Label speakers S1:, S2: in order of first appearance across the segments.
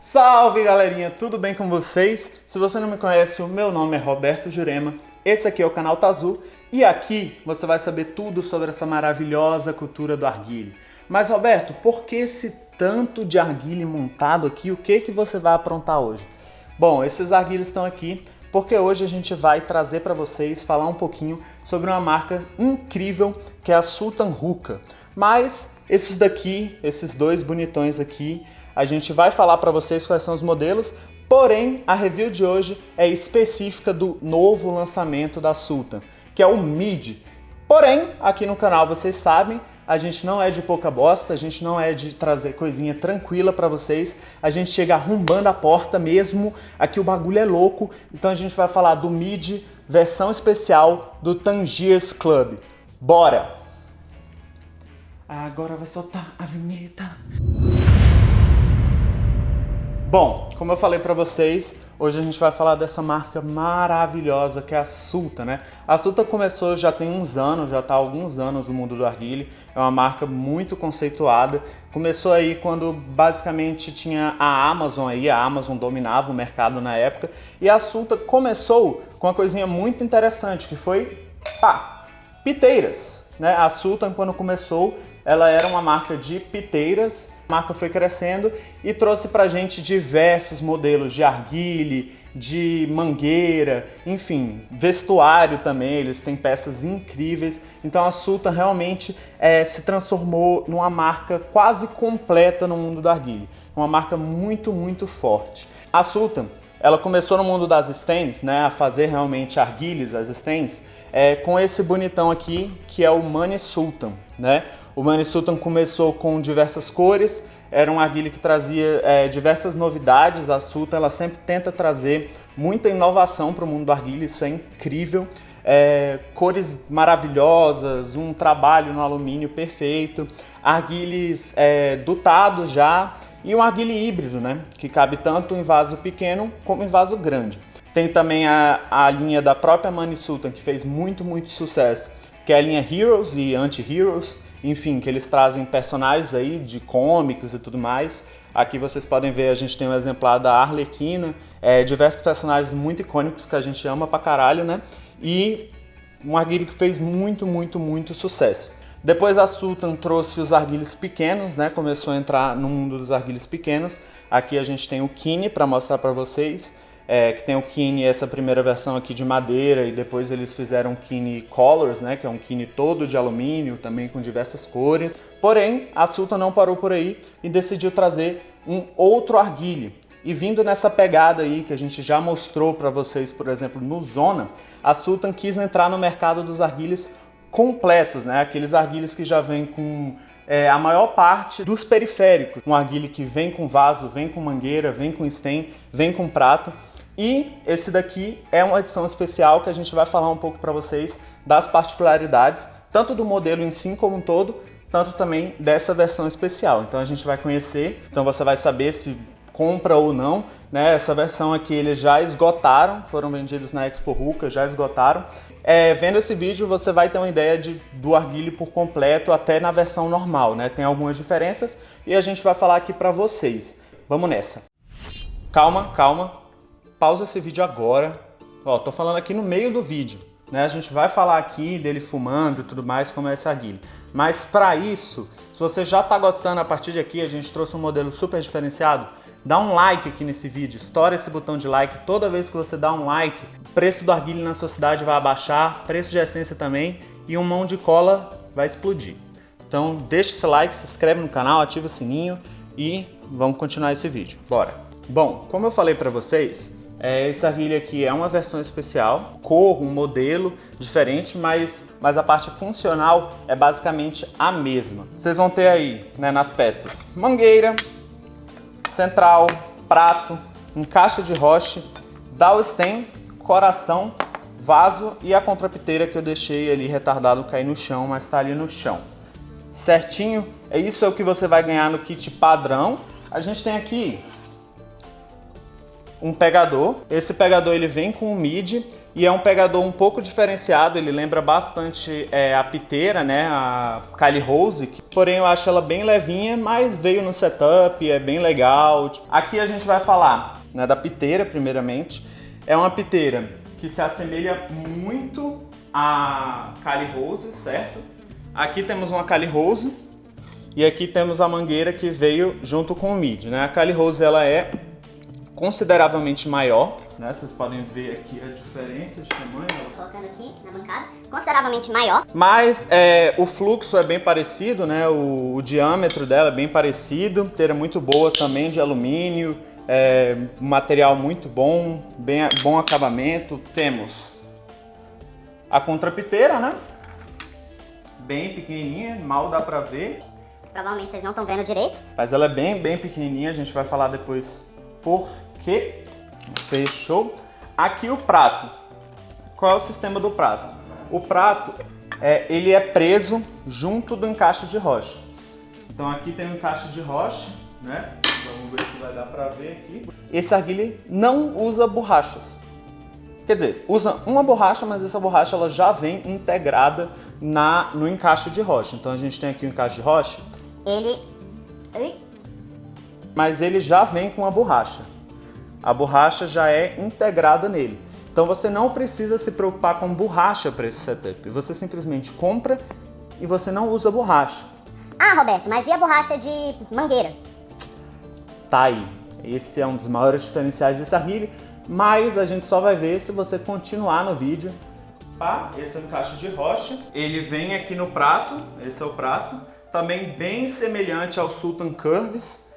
S1: Salve galerinha, tudo bem com vocês? Se você não me conhece, o meu nome é Roberto Jurema, esse aqui é o canal Tazu e aqui você vai saber tudo sobre essa maravilhosa cultura do arguile. Mas Roberto, por que esse tanto de arguile montado aqui? O que, que você vai aprontar hoje? Bom, esses arguilhos estão aqui porque hoje a gente vai trazer para vocês falar um pouquinho sobre uma marca incrível que é a Sultan Hookah. Mas esses daqui, esses dois bonitões aqui, a gente vai falar para vocês quais são os modelos, porém a review de hoje é específica do novo lançamento da Sultan, que é o Mid. Porém, aqui no canal vocês sabem, a gente não é de pouca bosta, a gente não é de trazer coisinha tranquila para vocês, a gente chega arrombando a porta mesmo, aqui o bagulho é louco, então a gente vai falar do Mid versão especial do Tangiers Club. Bora! Agora vai soltar a vinheta. Bom, como eu falei para vocês, hoje a gente vai falar dessa marca maravilhosa que é a Sulta, né? A Sulta começou já tem uns anos, já está há alguns anos no mundo do arguile, é uma marca muito conceituada. Começou aí quando basicamente tinha a Amazon aí, a Amazon dominava o mercado na época, e a Sulta começou com uma coisinha muito interessante, que foi, pá, piteiras, né? A Sultan quando começou ela era uma marca de piteiras, a marca foi crescendo e trouxe pra gente diversos modelos de arguile, de mangueira, enfim, vestuário também, eles têm peças incríveis. Então a Sultan realmente é, se transformou numa marca quase completa no mundo da arguile, uma marca muito, muito forte. A Sultan, ela começou no mundo das stands, né, a fazer realmente arguiles, as stands, é, com esse bonitão aqui, que é o Money Sultan, né? O Money Sultan começou com diversas cores, era um arguile que trazia é, diversas novidades, a Sultan ela sempre tenta trazer muita inovação para o mundo do arguile, isso é incrível. É, cores maravilhosas, um trabalho no alumínio perfeito, arguiles é, dutados já e um arguile híbrido, né, que cabe tanto em vaso pequeno como em vaso grande. Tem também a, a linha da própria Money Sultan, que fez muito, muito sucesso, que é a linha Heroes e Anti-Heroes, enfim, que eles trazem personagens aí de cômicos e tudo mais. Aqui vocês podem ver, a gente tem um exemplar da Arlequina, é, diversos personagens muito icônicos que a gente ama pra caralho, né? E um arguilho que fez muito, muito, muito sucesso. Depois a Sultan trouxe os arguilhos pequenos, né? Começou a entrar no mundo dos arguilhos pequenos. Aqui a gente tem o Kine para mostrar para vocês é, que tem o Kine, essa primeira versão aqui de madeira, e depois eles fizeram o Kine Colors, né, que é um Kine todo de alumínio, também com diversas cores. Porém, a Sultan não parou por aí e decidiu trazer um outro arguile. E vindo nessa pegada aí que a gente já mostrou para vocês, por exemplo, no Zona, a Sultan quis entrar no mercado dos arguilhos completos, né? Aqueles arguilhos que já vêm com é, a maior parte dos periféricos. Um arguile que vem com vaso, vem com mangueira, vem com stem, vem com prato. E esse daqui é uma edição especial que a gente vai falar um pouco para vocês das particularidades, tanto do modelo em si como um todo, tanto também dessa versão especial. Então a gente vai conhecer, então você vai saber se compra ou não, né? Essa versão aqui eles já esgotaram, foram vendidos na Expo Ruka, já esgotaram. É, vendo esse vídeo você vai ter uma ideia de, do arguile por completo até na versão normal, né? Tem algumas diferenças e a gente vai falar aqui para vocês. Vamos nessa. Calma, calma, pausa esse vídeo agora. Ó, tô falando aqui no meio do vídeo, né? A gente vai falar aqui dele fumando e tudo mais, como é esse arguilho. Mas para isso, se você já tá gostando, a partir de aqui a gente trouxe um modelo super diferenciado, dá um like aqui nesse vídeo, estoura esse botão de like. Toda vez que você dá um like, o preço do arguilho na sua cidade vai abaixar, preço de essência também, e um mão de cola vai explodir. Então deixa esse like, se inscreve no canal, ativa o sininho e vamos continuar esse vídeo. Bora! Bom, como eu falei para vocês, é, esse aqui é uma versão especial, cor, um modelo diferente, mas, mas a parte funcional é basicamente a mesma. Vocês vão ter aí né, nas peças mangueira, central, prato, encaixe de roche, stem, coração, vaso e a contrapiteira que eu deixei ali retardado cair no chão, mas está ali no chão. Certinho? É isso é o que você vai ganhar no kit padrão. A gente tem aqui um pegador. Esse pegador ele vem com um mid e é um pegador um pouco diferenciado, ele lembra bastante é, a piteira, né, a Kylie Rose, que, porém eu acho ela bem levinha, mas veio no setup, é bem legal. Aqui a gente vai falar né, da piteira, primeiramente. É uma piteira que se assemelha muito a Kylie Rose, certo? Aqui temos uma Kylie Rose e aqui temos a mangueira que veio junto com o mid, né? A Kylie Rose ela é consideravelmente maior, né? Vocês podem ver aqui a diferença de tamanho.
S2: Colocando aqui na bancada, consideravelmente maior.
S1: Mas é, o fluxo é bem parecido, né? O, o diâmetro dela é bem parecido. Inteira muito boa também de alumínio. É, material muito bom, bem, bom acabamento. Temos a contrapiteira, né? Bem pequenininha, mal dá pra ver.
S2: Provavelmente vocês não estão vendo direito.
S1: Mas ela é bem, bem pequenininha, a gente vai falar depois por quê. Fechou? Aqui o prato. Qual é o sistema do prato? O prato, é, ele é preso junto do encaixe de rocha. Então aqui tem um encaixe de rocha, né? Vamos ver se vai dar pra ver aqui. Esse arguile não usa borrachas. Quer dizer, usa uma borracha, mas essa borracha ela já vem integrada na, no encaixe de rocha. Então a gente tem aqui o encaixe de rocha.
S2: Ele...
S1: Mas ele já vem com a borracha. A borracha já é integrada nele. Então você não precisa se preocupar com borracha para esse setup. Você simplesmente compra e você não usa borracha.
S2: Ah, Roberto, mas e a borracha de mangueira?
S1: Tá aí. Esse é um dos maiores diferenciais desse arguile, mas a gente só vai ver se você continuar no vídeo. Tá? Esse é um encaixe de rocha. Ele vem aqui no prato, esse é o prato. Também bem semelhante ao Sultan Curves,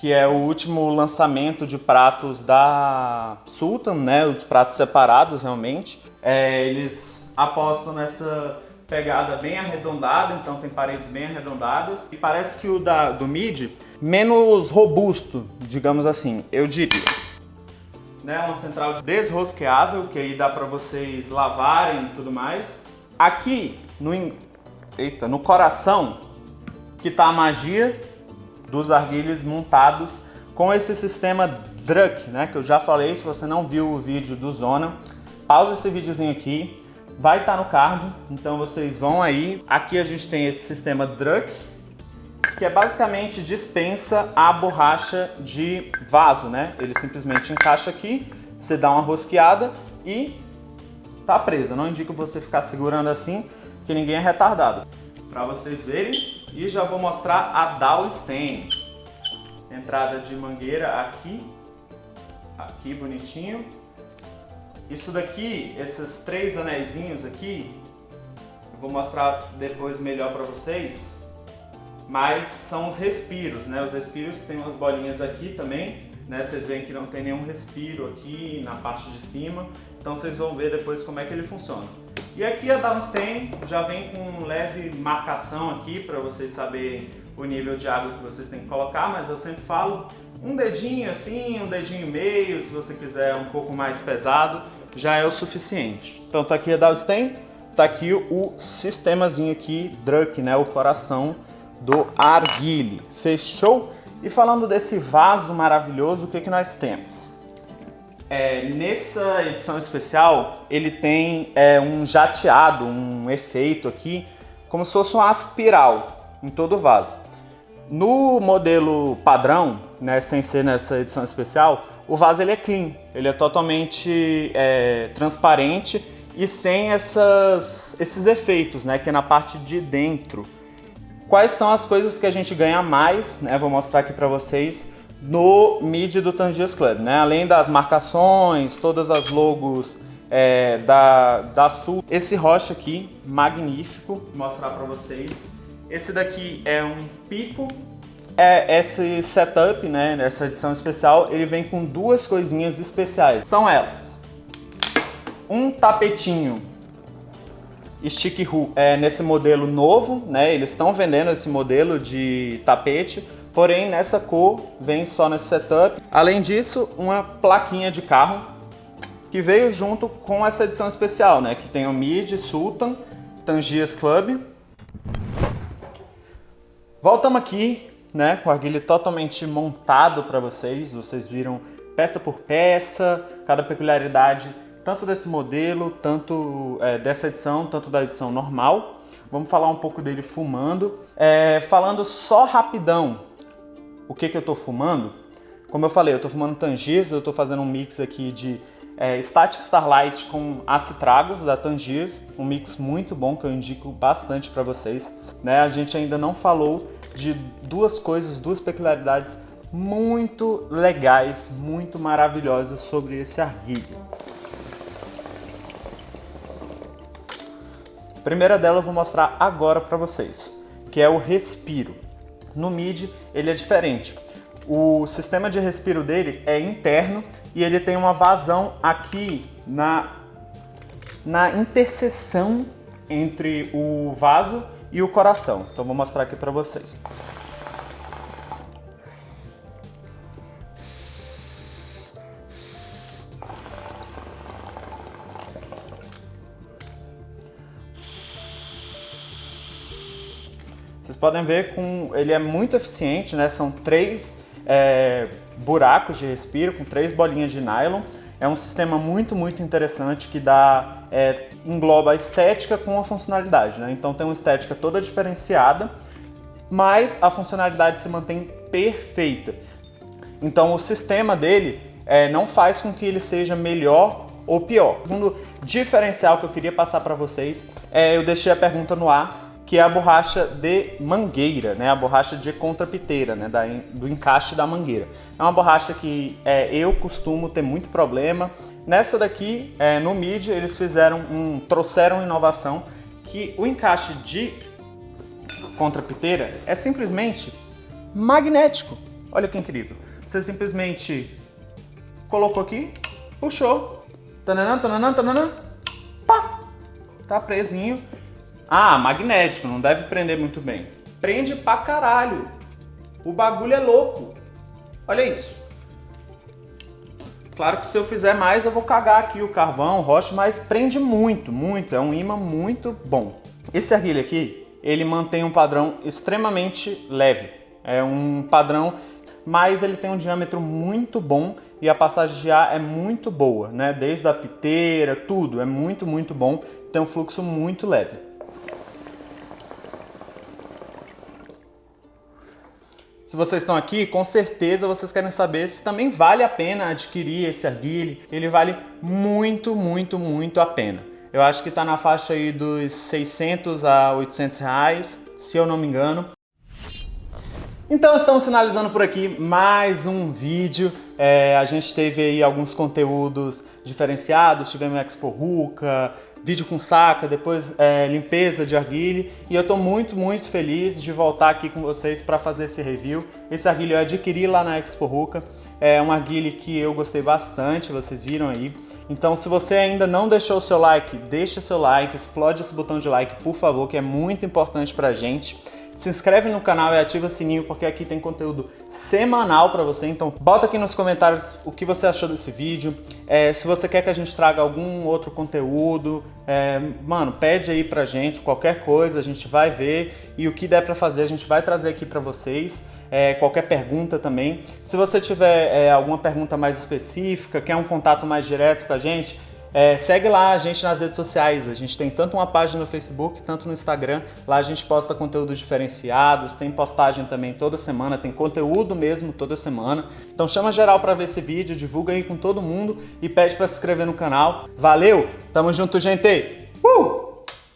S1: que é o último lançamento de pratos da Sultan, né? Os pratos separados realmente. É, eles apostam nessa pegada bem arredondada, então tem paredes bem arredondadas. E parece que o da, do mid, menos robusto, digamos assim, eu diria. Né, uma central desrosqueável, que aí dá para vocês lavarem e tudo mais. Aqui, no, eita, no coração, que tá a magia dos arguilhos montados com esse sistema Druck, né, que eu já falei, se você não viu o vídeo do Zona, pausa esse videozinho aqui, vai estar tá no card, então vocês vão aí. Aqui a gente tem esse sistema Druck, que é basicamente dispensa a borracha de vaso, né? Ele simplesmente encaixa aqui, você dá uma rosqueada e tá presa. Não indico você ficar segurando assim, que ninguém é retardado. Para vocês verem, e já vou mostrar a Dowstein. Entrada de mangueira aqui, aqui bonitinho. Isso daqui, esses três anéisinhos aqui, eu vou mostrar depois melhor para vocês, mas são os respiros, né? Os respiros tem umas bolinhas aqui também, né? Vocês veem que não tem nenhum respiro aqui na parte de cima, então vocês vão ver depois como é que ele funciona. E aqui a Downstein já vem com leve marcação aqui para vocês saberem o nível de água que vocês têm que colocar, mas eu sempre falo um dedinho assim, um dedinho e meio, se você quiser um pouco mais pesado, já é o suficiente. Então tá aqui a Downstein, tá aqui o sistemazinho aqui, Druck, né, o coração do arguile. Fechou? E falando desse vaso maravilhoso, o que, que nós temos? É, nessa edição especial, ele tem é, um jateado, um efeito aqui, como se fosse uma espiral em todo o vaso. No modelo padrão, né, sem ser nessa edição especial, o vaso ele é clean, ele é totalmente é, transparente e sem essas, esses efeitos, né, que é na parte de dentro. Quais são as coisas que a gente ganha mais, né, vou mostrar aqui para vocês, no MIDI do Tangiers Club, né? Além das marcações, todas as logos é, da, da Sul. Esse rocha aqui, magnífico, vou mostrar para vocês. Esse daqui é um pico. É, esse setup, né, essa edição especial, ele vem com duas coisinhas especiais. São elas. Um tapetinho stick hook é, nesse modelo novo, né? Eles estão vendendo esse modelo de tapete porém nessa cor vem só nesse setup. Além disso, uma plaquinha de carro que veio junto com essa edição especial, né? Que tem o Mid, Sultan, Tangias Club. Voltamos aqui, né? Com a guilha totalmente montado para vocês. Vocês viram peça por peça, cada peculiaridade tanto desse modelo, tanto é, dessa edição, tanto da edição normal. Vamos falar um pouco dele fumando. É, falando só rapidão, o que, que eu estou fumando? Como eu falei, eu estou fumando Tangiers, eu estou fazendo um mix aqui de é, Static Starlight com Acitragos da Tangiers, um mix muito bom que eu indico bastante para vocês. Né? A gente ainda não falou de duas coisas, duas peculiaridades muito legais, muito maravilhosas sobre esse arguilho. A primeira dela eu vou mostrar agora para vocês, que é o respiro. No MIDI ele é diferente. O sistema de respiro dele é interno e ele tem uma vazão aqui na, na interseção entre o vaso e o coração. Então vou mostrar aqui para vocês. Podem ver com ele é muito eficiente, né? São três é, buracos de respiro com três bolinhas de nylon. É um sistema muito, muito interessante que dá, é, engloba a estética com a funcionalidade, né? Então tem uma estética toda diferenciada, mas a funcionalidade se mantém perfeita. Então o sistema dele é, não faz com que ele seja melhor ou pior. O segundo diferencial que eu queria passar para vocês, é, eu deixei a pergunta no ar, que é a borracha de mangueira, né? A borracha de contrapiteira, né? Da, do encaixe da mangueira. É uma borracha que é, eu costumo ter muito problema. Nessa daqui, é, no MID, eles fizeram um, trouxeram inovação que o encaixe de contrapiteira é simplesmente magnético. Olha que incrível. Você simplesmente colocou aqui, puxou, tananã, tananã, tananã, pá, tá presinho ah, magnético, não deve prender muito bem. Prende pra caralho. O bagulho é louco. Olha isso. Claro que se eu fizer mais eu vou cagar aqui o carvão, o rocha, mas prende muito, muito. É um imã muito bom. Esse arguilho aqui, ele mantém um padrão extremamente leve. É um padrão, mas ele tem um diâmetro muito bom e a passagem de ar é muito boa, né? Desde a piteira, tudo, é muito, muito bom. Tem um fluxo muito leve. Se vocês estão aqui, com certeza vocês querem saber se também vale a pena adquirir esse arguile. Ele vale muito, muito, muito a pena. Eu acho que está na faixa aí dos 600 a 800 reais, se eu não me engano. Então estamos finalizando por aqui mais um vídeo. É, a gente teve aí alguns conteúdos diferenciados, tivemos Expo Ruka, vídeo com saca, depois é, limpeza de arguile e eu estou muito, muito feliz de voltar aqui com vocês para fazer esse review. Esse arguile eu adquiri lá na Expo Ruka, é um arguile que eu gostei bastante, vocês viram aí. Então se você ainda não deixou o seu like, deixa seu like, explode esse botão de like, por favor, que é muito importante para a gente se inscreve no canal e ativa o sininho porque aqui tem conteúdo semanal para você. Então bota aqui nos comentários o que você achou desse vídeo. É, se você quer que a gente traga algum outro conteúdo, é, mano, pede aí pra gente qualquer coisa, a gente vai ver e o que der para fazer a gente vai trazer aqui para vocês. É, qualquer pergunta também. Se você tiver é, alguma pergunta mais específica, quer um contato mais direto com a gente, é, segue lá a gente nas redes sociais, a gente tem tanto uma página no Facebook, tanto no Instagram, lá a gente posta conteúdos diferenciados, tem postagem também toda semana, tem conteúdo mesmo toda semana. Então chama geral para ver esse vídeo, divulga aí com todo mundo e pede para se inscrever no canal. Valeu, tamo junto gente! Uh!